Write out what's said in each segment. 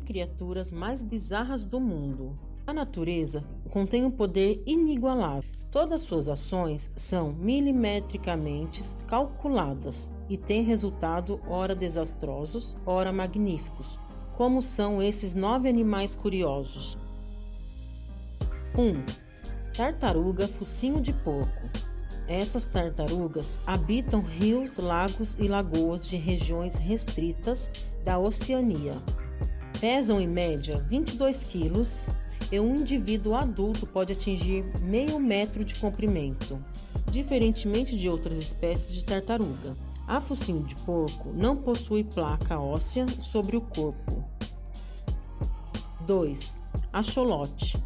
nove criaturas mais bizarras do mundo. A natureza contém um poder inigualável. Todas suas ações são milimetricamente calculadas e têm resultado ora desastrosos, ora magníficos, como são esses nove animais curiosos. 1. Um, tartaruga focinho de porco. Essas tartarugas habitam rios, lagos e lagoas de regiões restritas da Oceania. Pesam em média 22 quilos e um indivíduo adulto pode atingir meio metro de comprimento, diferentemente de outras espécies de tartaruga. A focinho de porco não possui placa óssea sobre o corpo. 2. Axolote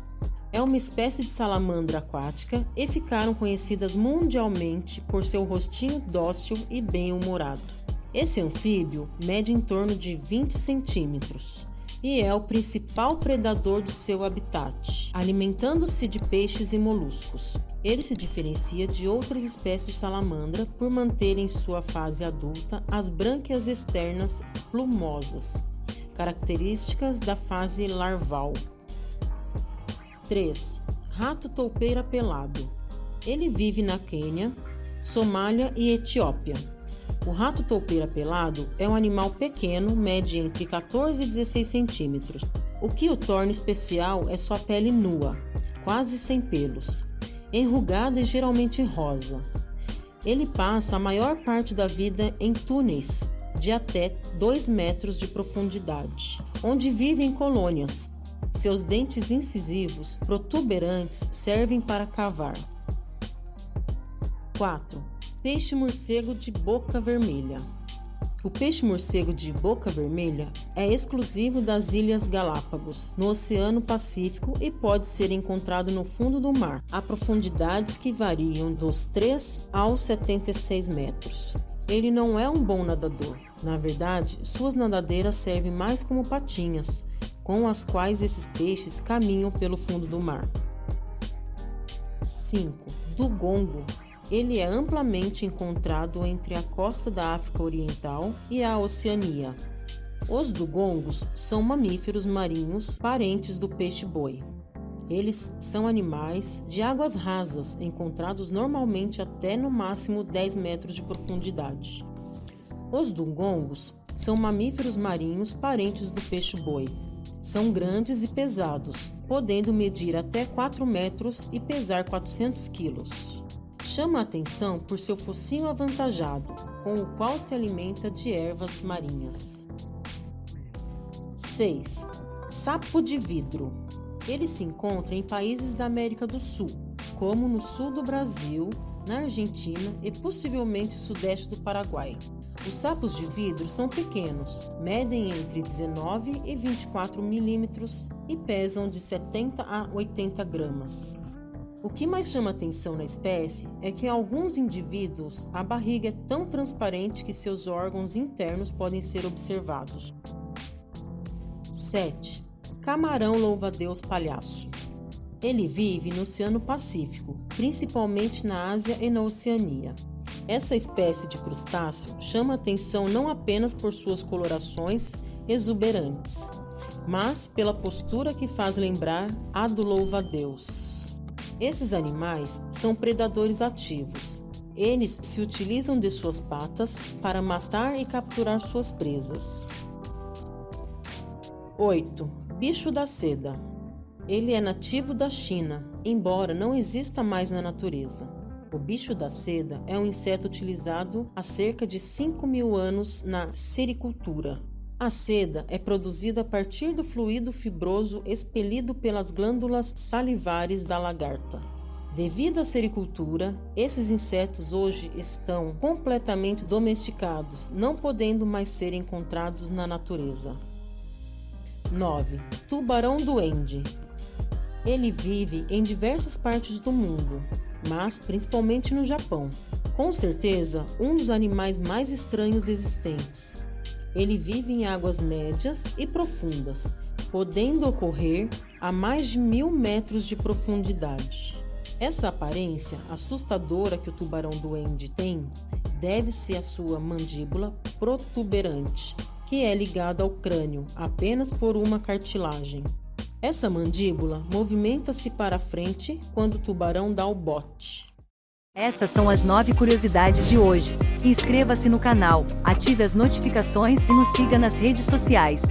é uma espécie de salamandra aquática e ficaram conhecidas mundialmente por seu rostinho dócil e bem-humorado. Esse anfíbio mede em torno de 20 centímetros e é o principal predador de seu habitat, alimentando-se de peixes e moluscos. Ele se diferencia de outras espécies de salamandra por manter em sua fase adulta as brânquias externas plumosas, características da fase larval. 3. Rato toupeira pelado. Ele vive na Quênia, Somália e Etiópia. O rato toupeira pelado é um animal pequeno, mede entre 14 e 16 centímetros. O que o torna especial é sua pele nua, quase sem pelos, enrugada e geralmente rosa. Ele passa a maior parte da vida em túneis de até 2 metros de profundidade, onde vive em colônias, seus dentes incisivos protuberantes servem para cavar. 4. Peixe-morcego de boca vermelha. O peixe-morcego de boca vermelha é exclusivo das Ilhas Galápagos, no Oceano Pacífico e pode ser encontrado no fundo do mar, a profundidades que variam dos 3 aos 76 metros. Ele não é um bom nadador. Na verdade, suas nadadeiras servem mais como patinhas, com as quais esses peixes caminham pelo fundo do mar. 5. Dugongo. Ele é amplamente encontrado entre a costa da África Oriental e a Oceania. Os dugongos são mamíferos marinhos parentes do peixe-boi. Eles são animais de águas rasas, encontrados normalmente até no máximo 10 metros de profundidade. Os dugongos são mamíferos marinhos parentes do peixe-boi, são grandes e pesados, podendo medir até 4 metros e pesar 400 quilos. Chama a atenção por seu focinho avantajado, com o qual se alimenta de ervas marinhas. 6. Sapo de vidro. Ele se encontra em países da América do Sul, como no sul do Brasil, na Argentina e possivelmente sudeste do Paraguai. Os sapos de vidro são pequenos, medem entre 19 e 24 milímetros e pesam de 70 a 80 gramas. O que mais chama atenção na espécie é que em alguns indivíduos a barriga é tão transparente que seus órgãos internos podem ser observados. 7. Camarão louva-a-Deus palhaço. Ele vive no Oceano Pacífico, principalmente na Ásia e na Oceania. Essa espécie de crustáceo chama atenção não apenas por suas colorações exuberantes, mas pela postura que faz lembrar a do louva-a-Deus. Esses animais são predadores ativos. Eles se utilizam de suas patas para matar e capturar suas presas. 8. Bicho da seda. Ele é nativo da China, embora não exista mais na natureza. O bicho da seda é um inseto utilizado há cerca de 5 mil anos na sericultura. A seda é produzida a partir do fluido fibroso expelido pelas glândulas salivares da lagarta. Devido à sericultura, esses insetos hoje estão completamente domesticados, não podendo mais ser encontrados na natureza. 9. Tubarão duende. Ele vive em diversas partes do mundo, mas principalmente no Japão. Com certeza, um dos animais mais estranhos existentes. Ele vive em águas médias e profundas, podendo ocorrer a mais de mil metros de profundidade. Essa aparência assustadora que o tubarão duende tem deve-se à sua mandíbula protuberante, que é ligada ao crânio apenas por uma cartilagem. Essa mandíbula movimenta-se para frente quando o tubarão dá o bote. Essas são as nove curiosidades de hoje. Inscreva-se no canal, ative as notificações e nos siga nas redes sociais.